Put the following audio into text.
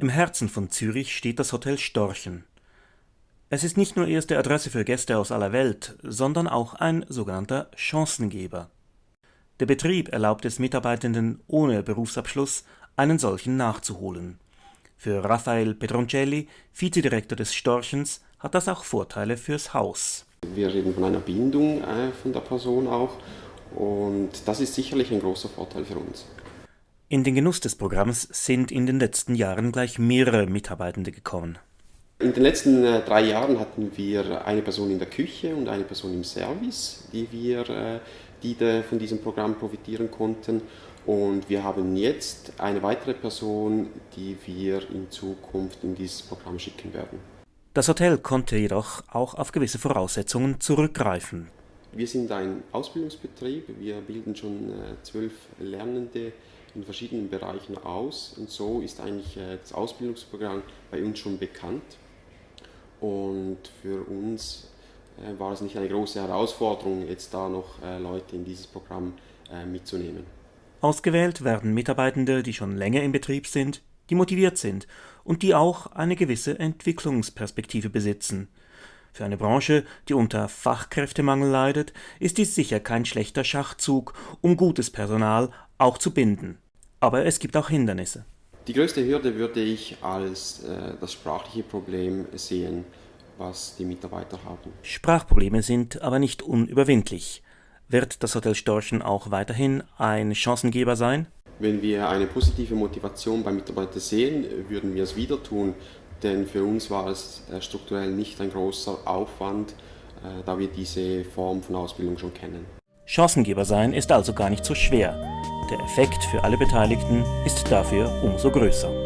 Im Herzen von Zürich steht das Hotel Storchen. Es ist nicht nur erste Adresse für Gäste aus aller Welt, sondern auch ein sogenannter Chancengeber. Der Betrieb erlaubt es Mitarbeitenden ohne Berufsabschluss, einen solchen nachzuholen. Für Raphael Pedroncelli, Vizedirektor des Storchens, hat das auch Vorteile fürs Haus. Wir reden von einer Bindung äh, von der Person auch und das ist sicherlich ein großer Vorteil für uns. In den Genuss des Programms sind in den letzten Jahren gleich mehrere Mitarbeitende gekommen. In den letzten äh, drei Jahren hatten wir eine Person in der Küche und eine Person im Service, die wir äh, die von diesem Programm profitieren konnten. Und wir haben jetzt eine weitere Person, die wir in Zukunft in dieses Programm schicken werden. Das Hotel konnte jedoch auch auf gewisse Voraussetzungen zurückgreifen. Wir sind ein Ausbildungsbetrieb. Wir bilden schon äh, zwölf Lernende in verschiedenen Bereichen aus und so ist eigentlich äh, das Ausbildungsprogramm bei uns schon bekannt und für uns äh, war es nicht eine große Herausforderung, jetzt da noch Leute in dieses Programm mitzunehmen. Ausgewählt werden Mitarbeitende, die schon länger im Betrieb sind, die motiviert sind und die auch eine gewisse Entwicklungsperspektive besitzen. Für eine Branche, die unter Fachkräftemangel leidet, ist dies sicher kein schlechter Schachzug, um gutes Personal auch zu binden. Aber es gibt auch Hindernisse. Die größte Hürde würde ich als äh, das sprachliche Problem sehen, was die Mitarbeiter haben. Sprachprobleme sind aber nicht unüberwindlich. Wird das Hotel Storchen auch weiterhin ein Chancengeber sein? Wenn wir eine positive Motivation beim Mitarbeiter sehen, würden wir es wieder tun, denn für uns war es äh, strukturell nicht ein großer Aufwand, äh, da wir diese Form von Ausbildung schon kennen. Chancengeber sein ist also gar nicht so schwer. Der Effekt für alle Beteiligten ist dafür umso größer.